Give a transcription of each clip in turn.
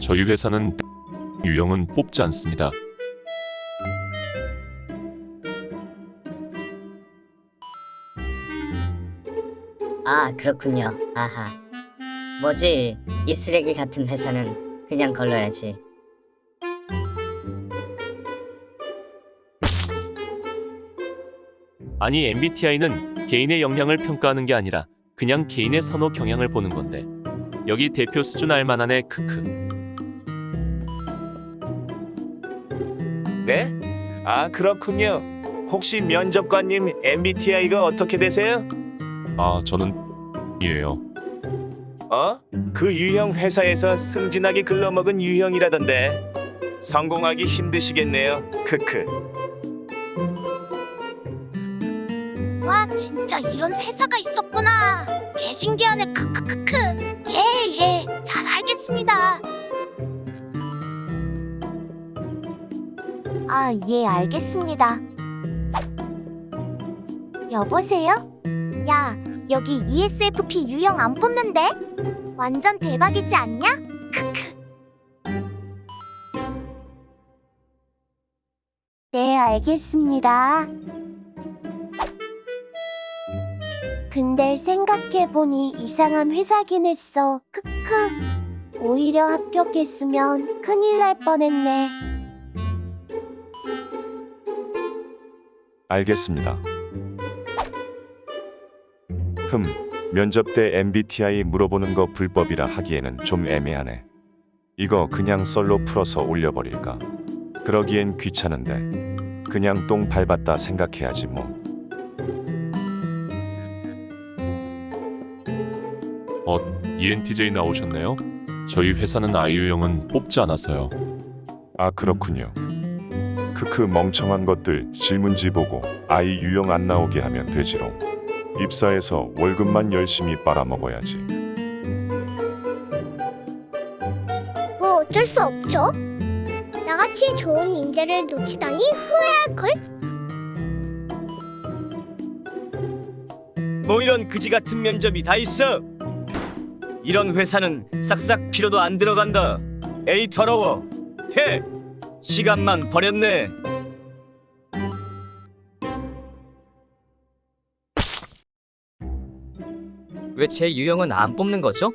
저희 회사는 유형은 뽑지 않습니다. 아, 그렇군요. 아하. 뭐지? 이 쓰레기 같은 회사는 그냥 걸러야지. 아니 MBTI는 개인의 역량을 평가하는 게 아니라 그냥 개인의 선호 경향을 보는 건데 여기 대표 수준 알만하네 크크 네? 아 그렇군요. 혹시 면접관님 MBTI가 어떻게 되세요? 아, 저는 이에요. 어? 그 유형 회사에서 승진하게 글러먹은 유형이라던데 성공하기 힘드시겠네요. 크크. 와 진짜 이런 회사가 있었구나 개신기하네 크크크크 예예 아 예 알겠습니다 여보세요? 야 여기 ESFP 유형 안 뽑는데? 완전 대박이지 않냐? 크크 네 알겠습니다 근데 생각해보니 이상한 회사긴 했어. 크크. 오히려 합격했으면 큰일 날 뻔했네. 알겠습니다. 흠, 면접 때 MBTI 물어보는 거 불법이라 하기에는 좀 애매하네. 이거 그냥 썰로 풀어서 올려버릴까? 그러기엔 귀찮은데. 그냥 똥 밟았다 생각해야지 뭐. 어, ENTJ 나오셨네요. 저희 회사는 아이유형은 뽑지 않아서요. 아 그렇군요. 크크 멍청한 것들 실문지 보고 아이 유형 안 나오게 하면 되지롱. 입사해서 월급만 열심히 빨아먹어야지. 뭐 어쩔 수 없죠. 나같이 좋은 인재를 놓치다니 후회할걸? 뭐 이런 그지 같은 면접이 다 있어. 이런 회사는 싹싹 필요도 안 들어간다. 에이 더러워. 퇴. 시간만 버렸네. 왜 제 유형은 안 뽑는 거죠?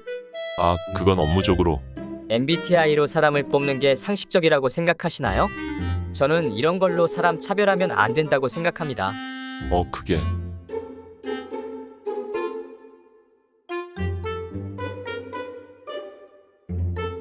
아, 그건 업무적으로 MBTI로 사람을 뽑는 게 상식적이라고 생각하시나요? 저는 이런 걸로 사람 차별하면 안 된다고 생각합니다. 어, 그게